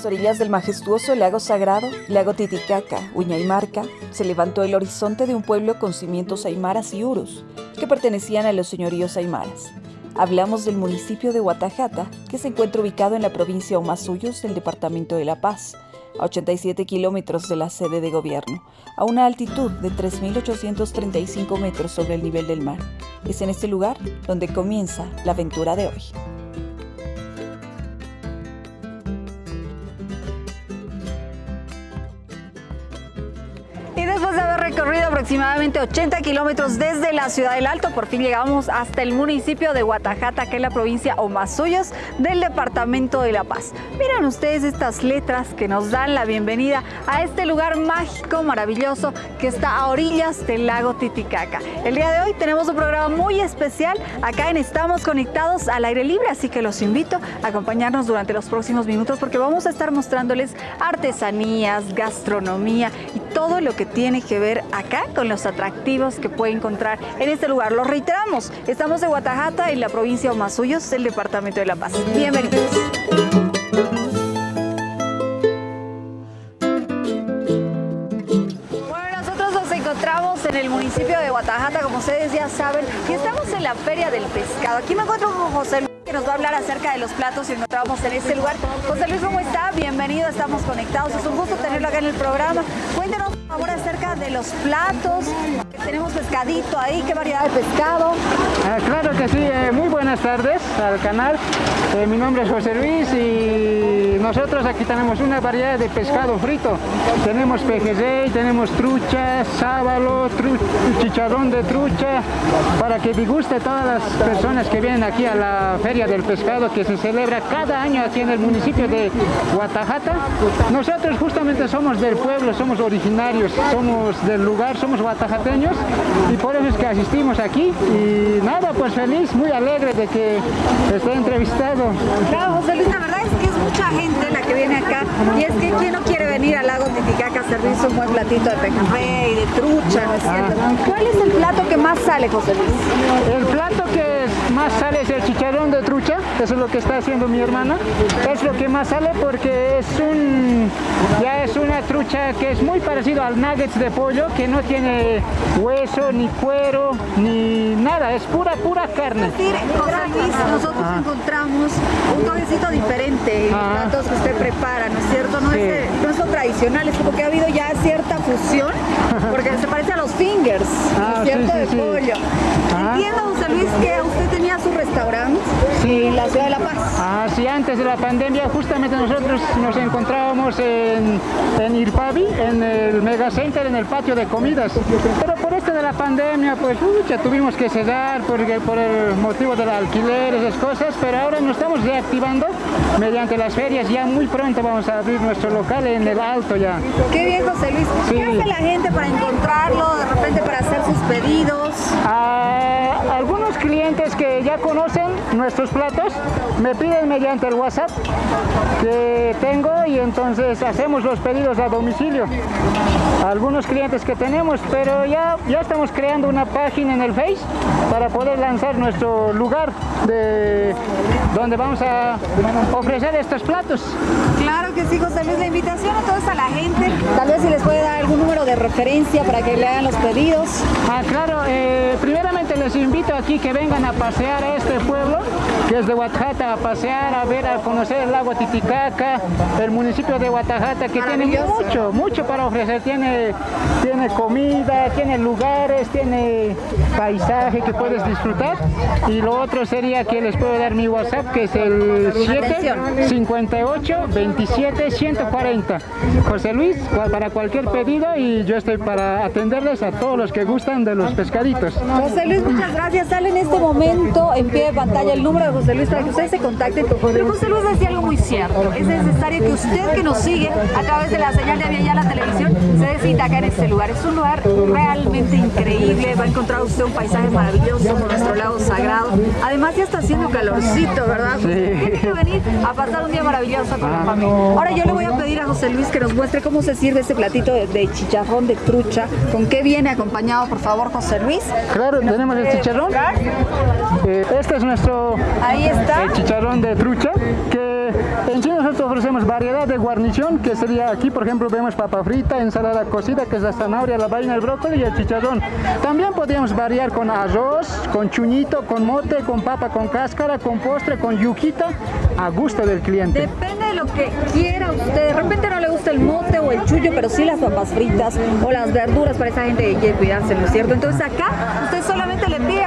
las orillas del majestuoso lago sagrado, lago Titicaca, Uñaymarca, se levantó el horizonte de un pueblo con cimientos aymaras y urus, que pertenecían a los señoríos aymaras. Hablamos del municipio de Guatajata, que se encuentra ubicado en la provincia Omasuyos del departamento de La Paz, a 87 kilómetros de la sede de gobierno, a una altitud de 3.835 metros sobre el nivel del mar. Es en este lugar donde comienza la aventura de hoy. Recorrido aproximadamente 80 kilómetros desde la ciudad del Alto, por fin llegamos hasta el municipio de Guatajata, que es la provincia Omasuyos del departamento de La Paz. Miren ustedes estas letras que nos dan la bienvenida a este lugar mágico, maravilloso, que está a orillas del lago Titicaca. El día de hoy tenemos un programa muy especial acá en Estamos Conectados al Aire Libre, así que los invito a acompañarnos durante los próximos minutos porque vamos a estar mostrándoles artesanías, gastronomía y todo lo que tiene que ver acá con los atractivos que puede encontrar en este lugar. Lo reiteramos, estamos en Guatajata, en la provincia de Omasuyos, el departamento de La Paz. Bienvenidos. Nosotros nos encontramos en el municipio de Guatajata, como ustedes ya saben, y estamos en la Feria del Pescado. Aquí me encuentro con José nos va a hablar acerca de los platos y encontramos en este lugar. José Luis, ¿cómo está? Bienvenido, estamos conectados. Es un gusto tenerlo acá en el programa. Cuéntenos favor acerca de los platos. Tenemos pescadito ahí, ¿qué variedad de pescado? Ah, claro que sí, eh, muy buenas tardes al canal. Eh, mi nombre es José Luis y nosotros aquí tenemos una variedad de pescado frito. Tenemos pejerrey, tenemos trucha, sábalo, chicharrón de trucha, para que disguste todas las personas que vienen aquí a la Feria del Pescado que se celebra cada año aquí en el municipio de Guatajata. Nosotros justamente somos del pueblo, somos originarios somos del lugar, somos guatajateños y por eso es que asistimos aquí y nada, pues feliz, muy alegre de que esté entrevistado. Claro, José Luis, la verdad es que es mucha gente la que viene acá y es que quién no quiere venir al lago Titicaca a servirse un buen platito de pejerrey, de trucha, ¿no es cierto? Ah. ¿Cuál es el plato que más sale, José Luis? El plato que más sale es el chicharrón de trucha, eso es lo que está haciendo mi hermana, es lo que más sale porque es un, ya es una trucha que es muy parecido al nuggets de pollo, que no tiene hueso, ni cuero, ni nada, es pura, pura carne. Es decir, nosotros ah. encontramos un toquecito diferente en los ah. platos que usted prepara, ¿no es cierto? No es lo tradicional, es como que ha habido ya cierta fusión, porque se parece a los fingers, ¿no es ah, cierto? de pollo. Entiendo, José Luis, que usted tenía su restaurante en la ciudad de La Paz. Ah, sí, antes de la pandemia justamente nosotros nos encontrábamos en, en Irpavi, en el Mega Center, en el patio de comidas. Pero por este de la pandemia, pues ya tuvimos que cerrar porque, por el motivo del alquiler, esas cosas, pero ahora nos estamos reactivando mediante las ferias. Ya muy pronto vamos a abrir nuestro local en el Alto ya. Qué bien, José Luis. ¿Qué hace la gente para encontrarlo, de repente para hacer sus pedidos? Ah, algunos clientes que ya conocen nuestros platos me piden mediante el WhatsApp que tengo y entonces hacemos los pedidos a domicilio. Algunos clientes que tenemos, pero ya, ya estamos creando una página en el Face para poder lanzar nuestro lugar de donde vamos a ofrecer estos platos. Claro que sí, José Luis, la invitación a toda la gente, tal vez si les puede dar algún número de referencia para que le hagan los pedidos. Ah, claro, eh, primeramente les invito aquí que vengan a pasear a este pueblo, que es de Guatajata, a pasear, a ver, a conocer el lago Titicaca, el municipio de Guatajata, que tiene mucho, mucho para ofrecer, tiene, tiene comida, tiene lugares, tiene paisaje que puedes disfrutar, y lo otro sería que les puedo dar mi WhatsApp, que es el 7 58 27 140. José Luis, para cualquier pedido y yo estoy para atenderles a todos los que gustan de los pescaditos. José Luis, muchas gracias. Sale en este momento en pie de pantalla el número de José Luis para que ustedes se contacten. Pero José Luis decía algo muy cierto. Es necesario que usted que nos sigue a través de la señal de ya la televisión se decida acá en este lugar. Es un lugar realmente increíble. Va a encontrar usted un paisaje maravilloso con nuestro lago sagrado. Además ya está haciendo calorcito, ¿verdad? Sí. Tiene que venir a pasar un día maravilloso con la familia. Ahora yo le voy a pedir a José Luis que nos muestre cómo se sirve ese platito de, chicharrón de trucha. ¿Con qué viene acompañado, por favor, José Luis? Claro, tenemos el chicharrón. Eh, este es nuestro Ahí está. El chicharrón de trucha, que en sí nosotros ofrecemos variedad de guarnición, que sería aquí, por ejemplo, vemos papa frita, ensalada cocida, que es la zanahoria, la vaina, el brócoli y el chicharrón. También podríamos variar con arroz, con chuñito, con mote, con papa con cáscara, con postre, con yuquita, a gusto del cliente. Depende de lo que quiera usted. De repente no le gusta el mote o el chullo, pero sí las papas fritas o las verduras para esa gente que quiere cuidarse, ¿no es cierto? Entonces acá usted solamente le pide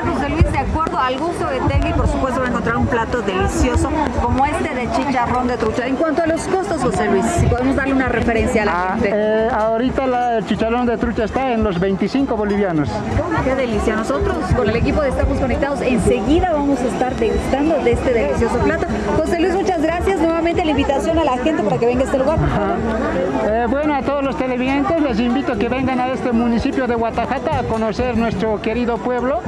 al gusto que tenga y por supuesto va a encontrar un plato delicioso como este de chicharrón de trucha. En cuanto a los costos, José Luis, si podemos darle una referencia a la ah, gente. Eh, ahorita el chicharrón de trucha está en los 25 bolivianos. Qué delicia. Nosotros con el equipo de Estamos Conectados enseguida vamos a estar degustando de este delicioso plato. José Luis, muchas gracias. Nuevamente la invitación a la gente para que venga a este lugar. Eh, bueno, a todos los televidentes les invito a que vengan a este municipio de Guatajata a conocer nuestro querido pueblo,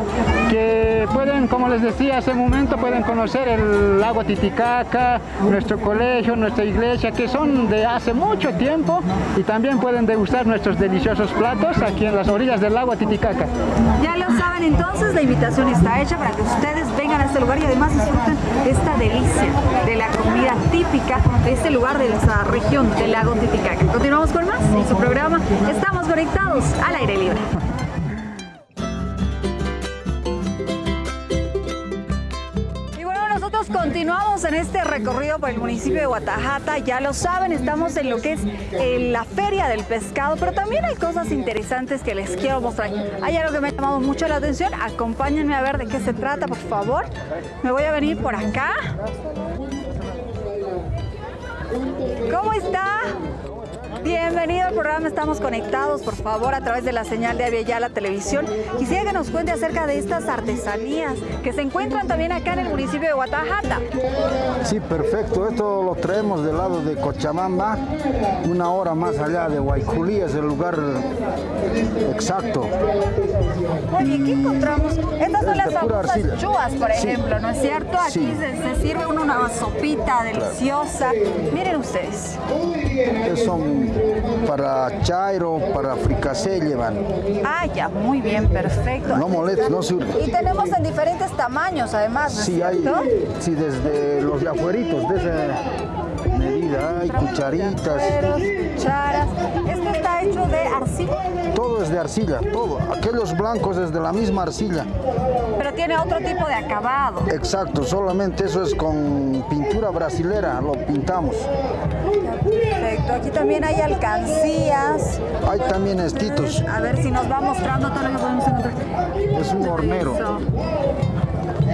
que pueden, como les decía hace un momento, pueden conocer el lago Titicaca, nuestro colegio, nuestra iglesia, que son de hace mucho tiempo y también pueden degustar nuestros deliciosos platos aquí en las orillas del lago Titicaca. Ya lo saben entonces, la invitación está hecha para que ustedes vengan a este lugar y además disfruten esta delicia de la comida típica de este lugar de esa región del lago Titicaca. Continuamos con más en su programa Estamos Conectados al Aire Libre. Continuamos en este recorrido por el municipio de Guatajata. Ya lo saben, estamos en lo que es eh, la feria del pescado, pero también hay cosas interesantes que les quiero mostrar. Hay algo que me ha llamado mucho la atención. Acompáñenme a ver de qué se trata, por favor. Me voy a venir por acá. ¿Cómo está? Bienvenido al programa Estamos Conectados, por favor, a través de la señal de la Televisión. Quisiera que nos cuente acerca de estas artesanías que se encuentran también acá en el municipio de Guatajata. Sí, perfecto. Esto lo traemos del lado de Cochabamba, una hora más allá de Guayculí, es el lugar exacto. Oye, ¿qué encontramos? Estas son las famosas chuas, por ejemplo, ¿no es cierto? Aquí se, sirve una sopita deliciosa. Miren ustedes. Son para chairo, para fricasé llevan. Ah, ya, muy bien, perfecto. No molesta, no surge. Y tenemos en diferentes tamaños, además, Sí, hay, sí, desde los de afueritos, desde medida, hay cucharitas. Cucharas. ¿Esto está hecho de arcilla? Todo es de arcilla, todo. Aquellos blancos es de la misma arcilla. Pero tiene otro tipo de acabado. Exacto, solamente eso es con pintura brasilera, lo pintamos. Perfecto, aquí también hay alcancías. Hay también estitos. A ver si nos va mostrando todo lo que podemos encontrar. Es un hornero.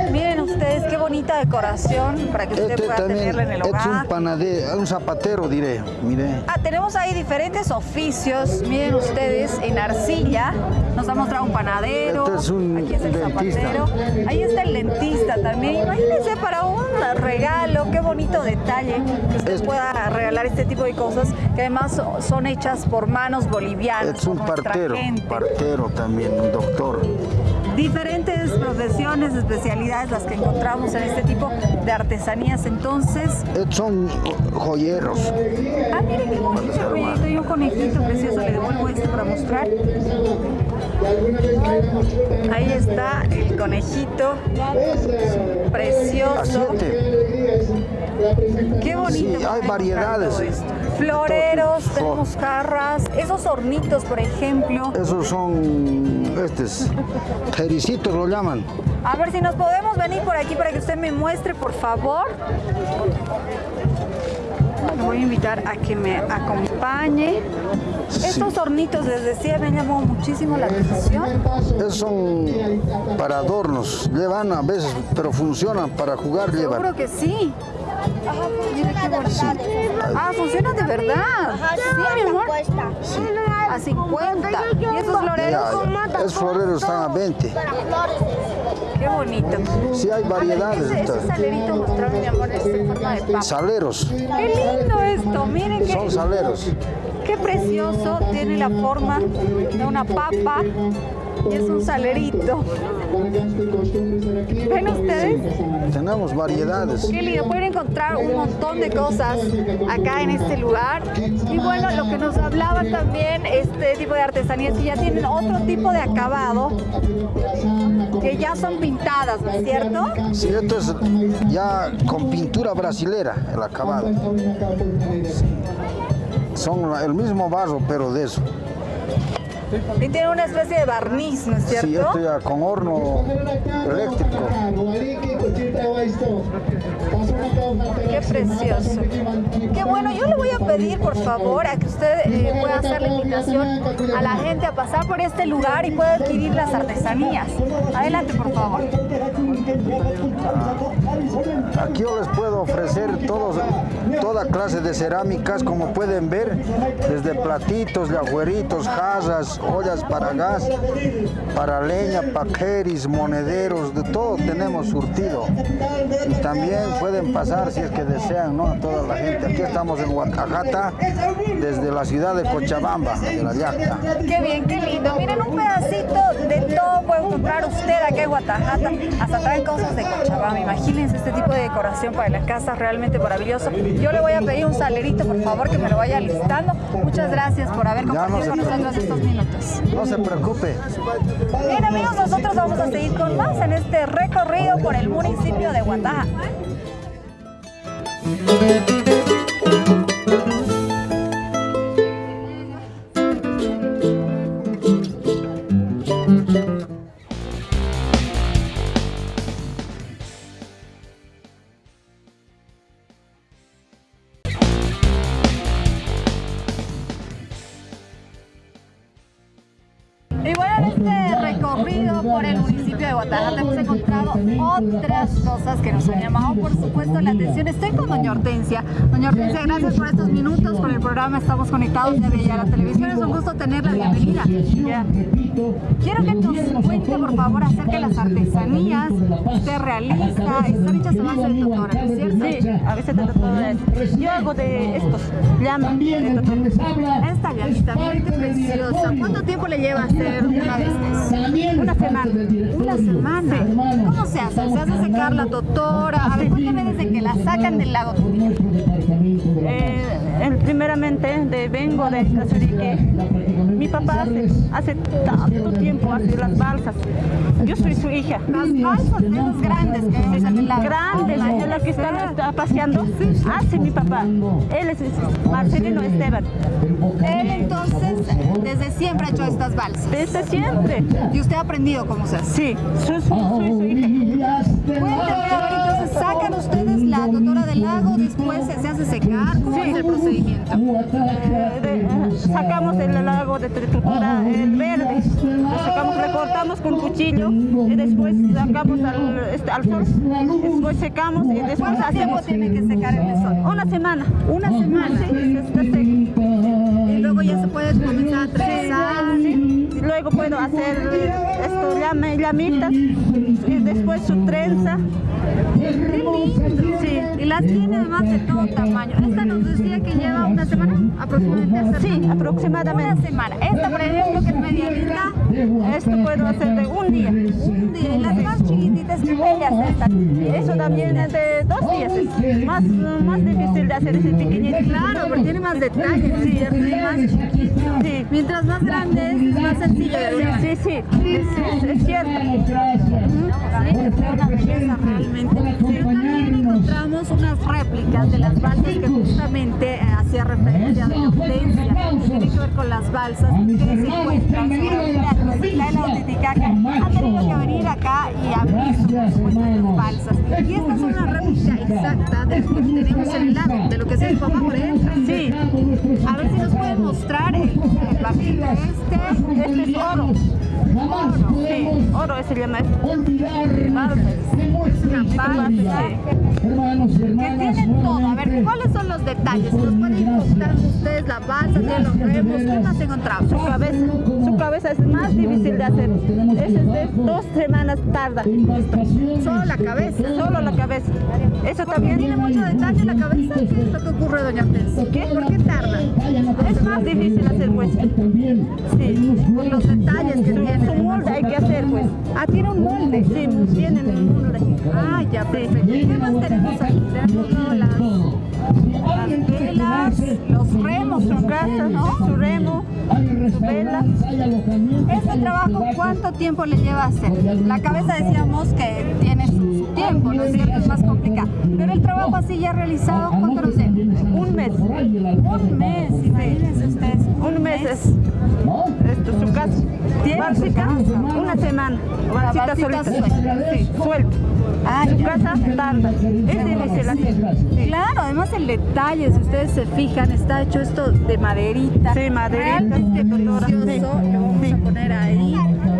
Miren ustedes qué bonita decoración para que usted este pueda tenerla en el hogar. Es un panadero, un zapatero diré, mire. Ah, tenemos ahí diferentes oficios, miren ustedes, en arcilla. Nos ha mostrado un panadero. Este es un Aquí está el zapatero. Ahí está el dentista también. Imagínense para un regalo, qué bonito detalle que usted pueda regalar este tipo de cosas que además son hechas por manos bolivianas. Es un partero, partero también, un doctor diferentes profesiones, especialidades las que encontramos en este tipo de artesanías. Entonces... Eh, son joyeros. Ah, miren qué bonito y un conejito precioso. Le devuelvo esto para mostrar. Ahí está el conejito. Precioso. Qué bonito. Sí, hay variedades. Floreros, tenemos jarras, esos hornitos, por ejemplo. Esos son, estos, jericitos lo llaman. A ver si nos podemos venir por aquí para que usted me muestre, por favor. Le voy a invitar a que me acompañe. Estos hornitos, les decía, me llamó muchísimo la atención. Esos son para adornos, llevan a veces, pero funcionan, para jugar llevan. Seguro que sí. Ah, funciona de verdad. sí, mi amor. A 50. ¿Y esos floreros? esos floreros están a 20. Qué bonito. Sí, hay variedades. Ese, ese salerito mostrame, mi amor, es en forma de papa. Saleros. Qué lindo esto, miren qué... Son saleros. Qué precioso, tiene la forma de una papa Y es un salerito. ¿Ven ustedes? Tenemos variedades. Qué lindo, pueden encontrar un montón de cosas acá en este lugar. Y bueno, lo que nos hablaba también este tipo de artesanías que ya tienen otro tipo de acabado, que ya son pintadas, ¿no es cierto? Sí, esto es ya con pintura brasilera, el acabado. Son el mismo barro, pero de eso. Y tiene una especie de barniz, ¿no es cierto? Sí, esto ya con horno eléctrico. Qué precioso. Qué bueno, yo le voy a pedir por favor a que usted eh, pueda hacer la invitación a la gente a pasar por este lugar y pueda adquirir las artesanías. Adelante, por favor. Aquí yo les puedo ofrecer todos, toda clase de cerámicas, como pueden ver, desde platitos, agueritos, jarras, ollas para gas, para leña, paqueris, monederos, de todo tenemos surtido. Y también pueden pasar, si es que desean, ¿no? A toda la gente. Aquí estamos en Huacajata, desde la ciudad de Cochabamba, de la Yacta. Qué bien, qué lindo. Miren, un pedacito de todo puede encontrar usted aquí en Guatajata. Hasta traen cosas de Cochabamba. Imagínense este tipo de decoración para la casa, realmente maravilloso. Yo le voy a pedir un salerito, por favor, que me lo vaya listando. Muchas gracias por haber compartido con nosotros estos minutos. No se preocupe. Bien, amigos, nosotros vamos a seguir con más en este recorrido por el municipio de Guataja. Otras cosas que nos han llamado, por supuesto, la atención. Estoy con doña Hortensia. Doña Hortensia, gracias por estos minutos con el programa Estamos Conectados de Bella la Televisión. Es un gusto tenerla. Bienvenida. Quiero que nos cuente, por favor, acerca de las artesanías usted realiza. Están hechas a base de totora, ¿no es cierto? Sí, a veces de. Yo hago de estos, de totora. Esta preciosa. ¿Cuánto tiempo le lleva a hacer una de estas? Una semana. Una semana. ¿Cómo se hace? ¿Se hace secar la totora? A ver, cuéntame desde que la sacan del lago. Eh, el- primeramente de, vengo de Casurique. Mi papá hace, hace tanto tiempo hace las balsas. Yo soy su hija. Las balsas, grandes que vemos en el lago. Grandes, es la que están está paseando. Hace mi papá. Él es Marcelino Esteban. Él entonces, desde siempre ha hecho estas balsas. Desde siempre. ¿Y usted ha aprendido cómo se hace? Sí, soy, soy su hija. Cuéntame, a ver, entonces sacan ustedes la totora del lago, después se, hace secar, ¿cómo es el procedimiento? Eh, de- eh, sacamos el lago de tritura, el verde, lo sacamos, le cortamos con cuchillo y después sacamos al, este, al sol, después secamos y después ¿Cuánto tiempo hacemos tiene que secar en el sol? una semana. Una semana. Sí, está seco. Y luego ya se puede comenzar a trenzar. Sí, Luego puedo hacer esto, llame- llamitas y después su trenza. Sí, y las tiene además de todo tamaño. Esta nos decía que lleva una semana aproximadamente. Sí, Una aproximadamente. semana. Esta, por ejemplo, que es medianita, Esto puedo hacer de un día. un día. Y las más chiquititas, que bellas estas. Eso también es de dos días. Es más, más difícil de hacer ese pequeñito. Claro, porque tiene más detalles. Sí. Mientras más grande es, más sencillo Sí, sí, sí, es, es- es cierto. Sí, es una belleza realmente. Pero encontramos unas réplicas de las balsas que justamente eh, hacía referencia de la Hortensia. Tiene que ver con las balsas que se encuentran en la isla de Titicaca. Han tenido que venir acá y supuesto las balsas. Y esta es una réplica exacta de lo que tenemos en el lago, de lo que mi papá, por ejemplo. Sí, A ver si nos pueden mostrar el, el este. este es oro. Sí, oro se llama esto. Es una balsa que tiene todo. A ver, ¿cuáles son los detalles? ¿Nos pueden contar ustedes la balsa, tiene los remos? ¿Qué más encontramos? Su cabeza, su cabeza es más difícil de hacer. Es de dos semanas tarda. Solo la cabeza. Solo la cabeza. Eso ¿Tiene también mucho detalle la cabeza? ¿Qué es lo que ocurre, doña Hortensia? ¿Qué? ¿Por qué tarda? es más difícil hacer pues. Sí. Por los detalles que tiene. Tiene su molde, hay que hacer pues. Ah, tiene un molde. Sí, tienen el molde. Ah, ya, perfecto. ¿Qué más tenemos aquí? Tenemos las, las velas, los remos, su casa, ¿no? Su remo, su vela. Este trabajo, ¿cuánto tiempo le lleva a hacer? La cabeza decíamos que tiene su, tiempo, ¿no es cierto? Es más complicado. Pero el trabajo así ya realizado, ¿cuánto nos lleva? Un mes. Un mes, imagínense ustedes. Un mes es esto, su casa. ¿Tiene su casa? una semana. Solita. suelta. Sí. Ah, Su casa tarda. Es así. Claro, además el detalle, si ustedes se fijan, está hecho esto de maderita. Sí, maderita, Realmente precioso, Sí. lo vamos a poner ahí.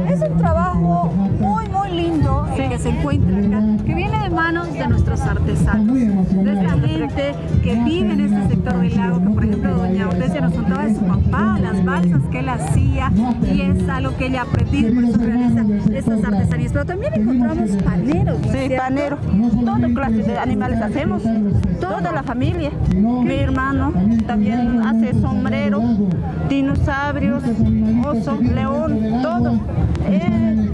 Es un trabajo muy, muy lindo el que se encuentra acá, que viene de manos de nuestros artesanos, de esta gente que vive en este sector del lago, que por ejemplo doña Hortensia nos contaba de su papá, las balsas que él hacía, y es algo que ella ha aprendido, por eso realiza estas artesanías. Pero también encontramos paneros, ¿no es Sí, cierto? panero. Toda clase de animales hacemos. Toda la familia. Mi hermano también hace sombrero, dinosaurios, oso, león, todo. Eh,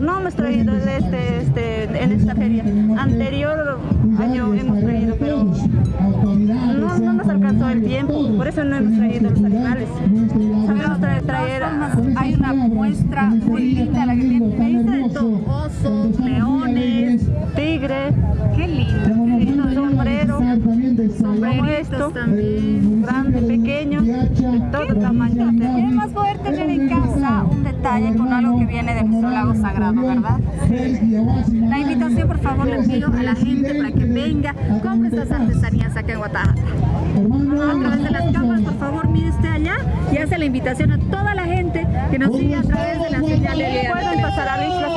no hemos traído de este, este, en esta feria. Anterior año hemos traído, pero no, no nos alcanzó el tiempo. Por eso no hemos traído los animales. Sabemos tra- traer. Hay una muestra muy linda, la que tiene, de todo, osos, leones, Tigre, qué lindo, qué lindo, sombrero, como sombreritos esto, también. grande, pequeño, de todo tamaño. Con algo que viene de nuestro lago sagrado, ¿verdad? La invitación, por favor, le pido a la gente para que venga, compre estas artesanías acá en Guatajata. A través de las cámaras, por favor, mire usted allá y hace la invitación a toda la gente que nos sigue a través de la señal de Pueden pasar a la isla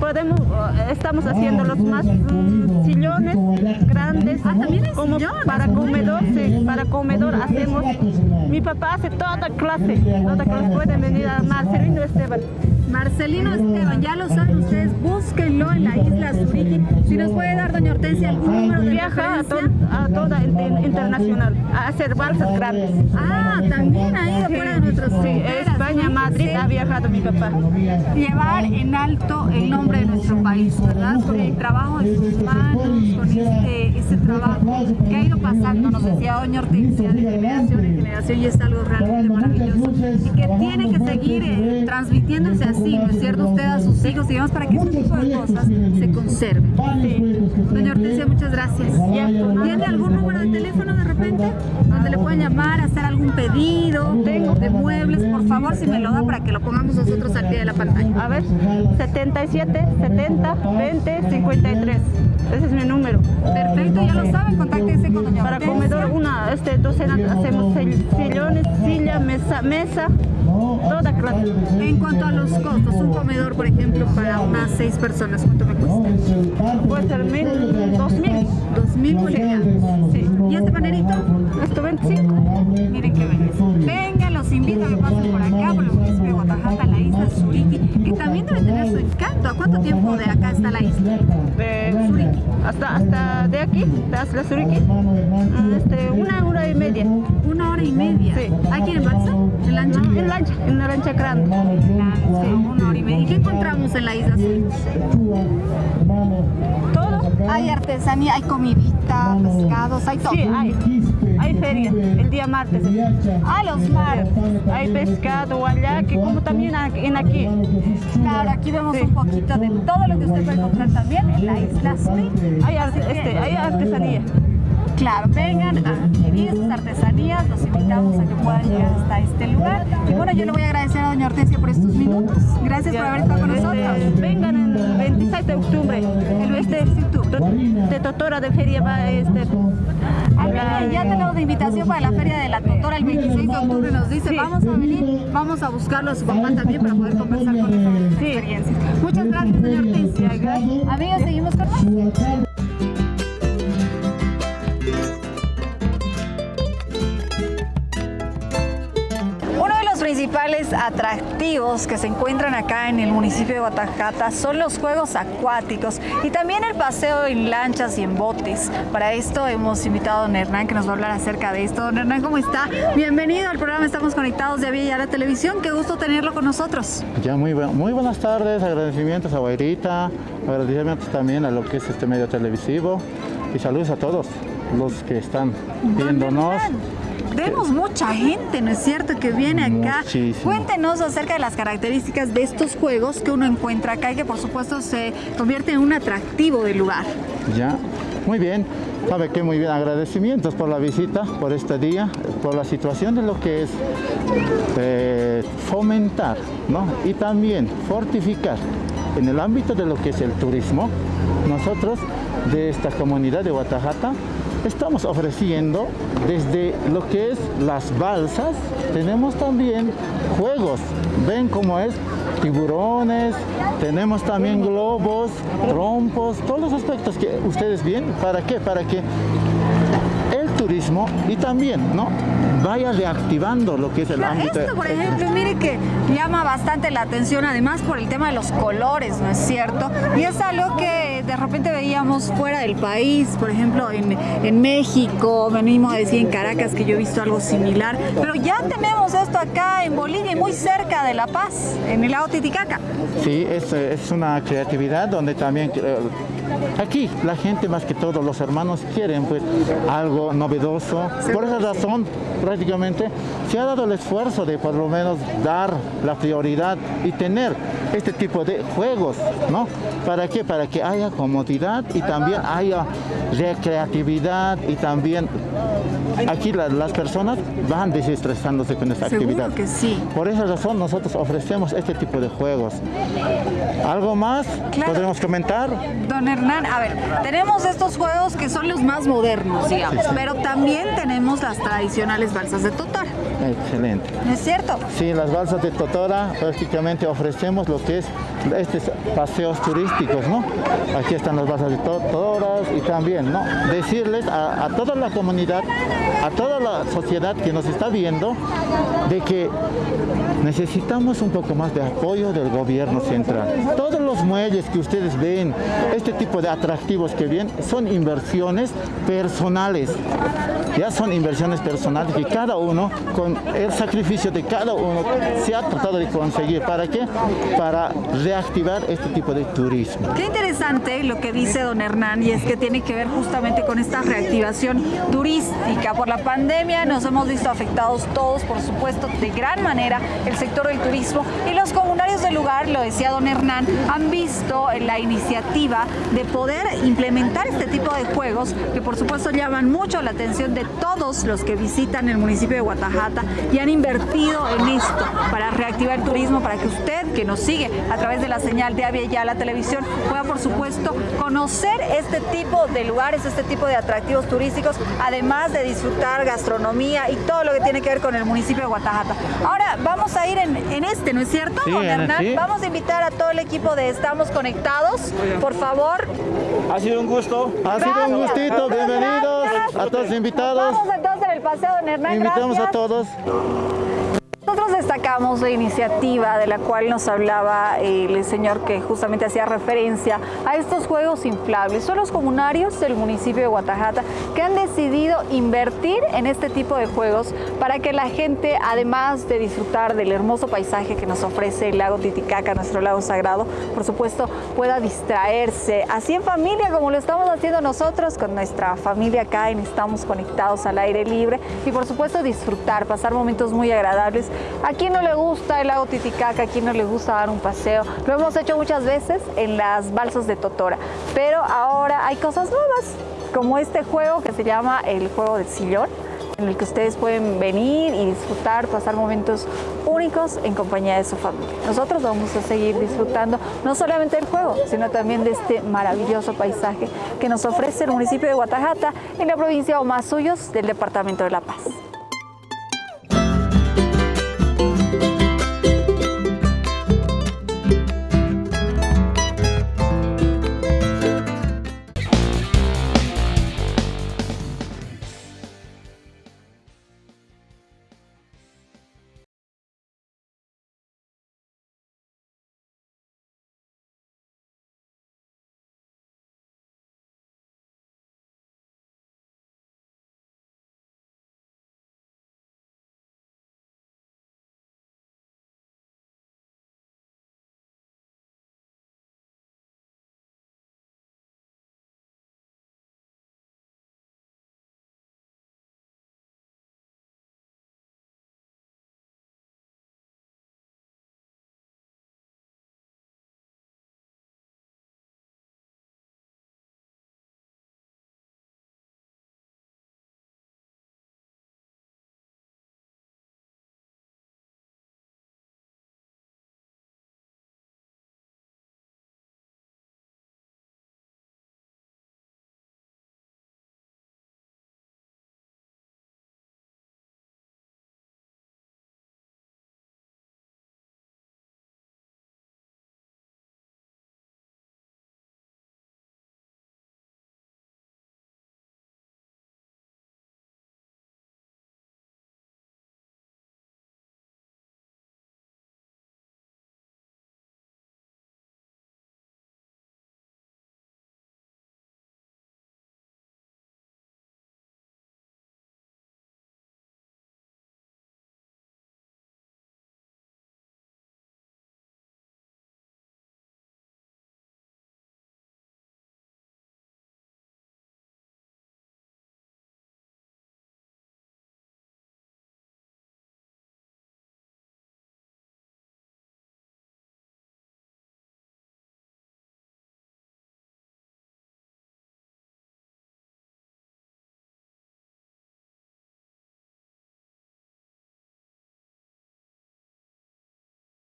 podemos, eh, estamos haciendo los más mm, sillones grandes, Ah, también como para comedor, sí, para comedor hacemos, mi papá hace toda clase, toda clase, pueden venir a Marcelino Esteban. Marcelino Esteban, ya lo saben ustedes, búsquenlo en la isla Zurique. Si nos puede dar, doña Hortensia, algún número de Viaja a, to- a toda inter- internacional, a hacer balsas grandes. Ah, también ha ido fuera de Sí, fronteras. España, Madrid ha viajado mi papá. Llevar en alto el nombre de nuestro país, ¿verdad? Con el trabajo de sus manos, con este, este trabajo que ha ido pasando, nos decía doña Hortensia, de generación en generación y es algo realmente maravilloso y que tiene que seguir eh, transmitiéndose así, ¿no es cierto? Usted a sus hijos, digamos, para que este tipo de cosas se conserven. Doña Hortensia, muchas gracias. ¿Tiene algún número de teléfono de repente? Donde le puedan llamar, hacer algún pedido de muebles, por favor, si me lo da para que lo pongamos nosotros al pie de la pantalla. A ver, 77, 70, 20, 53. Ese es mi número. Perfecto, ya lo saben, contáctense con doña Para Hortensia. comedor, una este, docena, hacemos sill- sillones, silla, mesa, mesa, toda clase. En cuanto a los costos, un comedor, por ejemplo, para unas seis personas, ¿cuánto me cuesta? Puede ser mil, dos mil. Dos mil bolivianos. Sí. ¿Y este panerito? Esto 25. Miren qué belleza. Vengan, los invito a que pasen por acá, por el municipio de Guatajata, la isla Zuriqui, que también debe tener su encanto. ¿A cuánto tiempo de acá está la isla? De Zurique. Hasta, hasta de aquí, de hasta Zurique. Ah, Este, una hora y media. Hora y media. Sí. ¿Aquí en balsa? ¿En lancha? En lancha, en una lancha grande. Una hora y media. ¿Y qué encontramos en la isla? Todo. Hay artesanía, hay comidita, pescados, hay todo. Sí, hay. Hay feria, el día martes. Ah, los mares. Hay pescado, guayaque, como también en aquí. Claro, aquí vemos un poquito de todo lo que usted puede encontrar también en la isla. Hay, arte- este, hay artesanía. Claro, vengan a adquirir artesanías, los invitamos a que puedan llegar hasta este lugar. Y bueno, yo le voy a agradecer a doña Hortensia por estos minutos. Gracias por haber estado con nosotros. Vengan el 26 de octubre. El este, de Totora de Feria va este. Mire, ya tenemos la invitación para la Feria de la Totora el 26 de octubre. Nos dice, Sí. vamos a venir, vamos a buscarlo a su papá también para poder conversar con él sobre sus experiencias. Muchas gracias, doña Hortensia. Amigos, seguimos con más. Principales atractivos que se encuentran acá en el municipio de Guatajata son los juegos acuáticos y también el paseo en lanchas y en botes. Para esto hemos invitado a don Hernán que nos va a hablar acerca de esto. Don Hernán, ¿cómo está? Bienvenido al programa Estamos Conectados de Vía y a la Televisión. Qué gusto tenerlo con nosotros. Ya, muy, muy buenas tardes. Agradecimientos a Guairita, agradecimientos también a lo que es este medio televisivo y saludos a todos los que están viéndonos. Vemos mucha gente, ¿no es cierto?, que viene acá. Muchísimo. Cuéntenos acerca de las características de estos juegos que uno encuentra acá y que por supuesto se convierte en un atractivo del lugar. Ya, muy bien. Sabe que muy bien, agradecimientos por la visita, por este día, por la situación de lo que es eh, fomentar ¿no? y también fortificar en el ámbito de lo que es el turismo. Nosotros de esta comunidad de Guatajata estamos ofreciendo desde lo que es las balsas, tenemos también juegos, ven cómo es, tiburones, tenemos también globos, trompos, todos los aspectos que ustedes ven, ¿para qué? Para que el turismo y también, ¿no? vaya reactivando lo que es el Claro, ámbito. Esto, por ejemplo, mire que llama bastante la atención, además por el tema de los colores, ¿no es cierto? Y es algo que de repente veíamos fuera del país, por ejemplo, en, en México, venimos a decir en Caracas que yo he visto algo similar, pero ya tenemos esto acá en Bolivia, y muy cerca de La Paz, en el lago Titicaca. Sí, es, es una creatividad donde también eh, aquí la gente más que todo los hermanos quieren pues algo novedoso. Por esa razón prácticamente se ha dado el esfuerzo de por lo menos dar la prioridad y tener este tipo de juegos, ¿no? ¿Para qué? Para que haya comodidad y también haya recreatividad y también aquí la- las personas van desestresándose con esta Seguro actividad. que sí. Por esa razón nosotros ofrecemos este tipo de juegos. ¿Algo más Claro. podremos comentar? Don Hernán, a ver, tenemos estos juegos que son los más modernos, digamos, pero también tenemos las tradicionales balsas de Totora, Excelente. ¿no es cierto? Sí, las balsas de Totora prácticamente ofrecemos lo que es estos paseos turísticos, ¿no? Aquí están las balsas de Totora y también, ¿no? Decirles a, a toda la comunidad, a toda la sociedad que nos está viendo, de que necesitamos un poco más de apoyo del gobierno central. Todos los muelles que ustedes ven, este tipo de atractivos que ven, son inversiones personales. Ya son inversiones personales que cada uno, con el sacrificio de cada uno, se ha tratado de conseguir. ¿Para qué? Para reactivar este tipo de turismo. Qué interesante lo que dice don Hernán y es que tiene que ver justamente con esta reactivación turística. Por la pandemia nos hemos visto afectados todos, por supuesto, de gran manera sector del turismo y los comunarios del lugar, lo decía don Hernán, han visto la iniciativa de poder implementar este tipo de juegos que por supuesto llaman mucho la atención de todos los que visitan el municipio de Guatajata y han invertido en esto para reactivar el turismo, para que usted que nos sigue a través de la señal de Avia la televisión pueda por supuesto conocer este tipo de lugares, este tipo de atractivos turísticos, además de disfrutar gastronomía y todo lo que tiene que ver con el municipio de Guatajata. Ahora vamos a ir en, en este, ¿no es cierto, Sí, don en- Hernán? sí. Vamos a invitar a todo el equipo de Estamos Conectados, por favor. Ha sido un gusto. Ha sido un Gracias. gustito, bienvenidos Gracias. a todos los invitados. Vamos entonces en el paseo, don Hernán. Invitamos a todos. Nosotros destacamos la iniciativa de la cual nos hablaba el señor que justamente hacía referencia a estos juegos inflables. Son los comunarios del municipio de Guatajata que han decidido invertir en este tipo de juegos para que la gente, además de disfrutar del hermoso paisaje que nos ofrece el lago Titicaca, nuestro lago sagrado, por supuesto pueda distraerse así en familia como lo estamos haciendo nosotros con nuestra familia acá en Estamos Conectados al aire libre y por supuesto disfrutar, pasar momentos muy agradables. ¿A quién no le gusta el lago Titicaca? ¿A quién no le gusta dar un paseo? Lo hemos hecho muchas veces en las balsas de Totora, pero ahora hay cosas nuevas, como este juego que se llama el juego del sillón, en el que ustedes pueden venir y disfrutar, pasar momentos únicos en compañía de su familia. Nosotros vamos a seguir disfrutando no solamente del juego, sino también de este maravilloso paisaje que nos ofrece el municipio de Guatajata en la provincia de Omasuyos del departamento de La Paz.